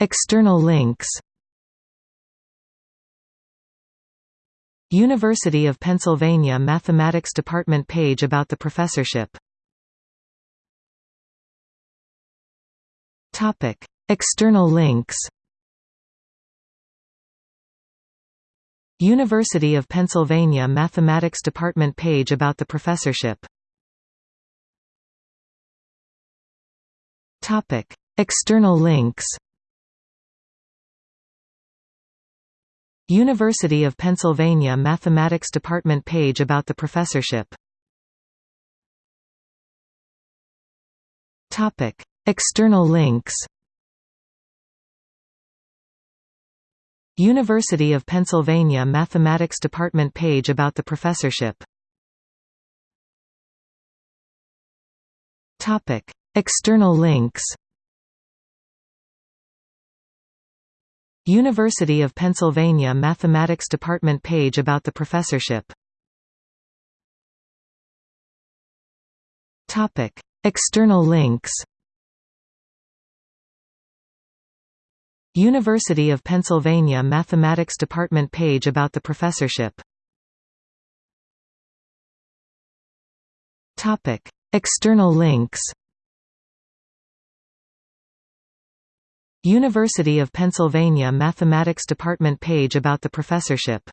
External links University of Pennsylvania Mathematics Department page about the professorship. Topic: External links University of Pennsylvania Mathematics Department page about the professorship External links. University of Pennsylvania Mathematics Department page about the professorship. External links. University of Pennsylvania Mathematics Department page about the professorship. External links University of Pennsylvania Mathematics Department page about the professorship. External links University of Pennsylvania Mathematics Department page about the professorship. External links University of Pennsylvania Mathematics Department page about the professorship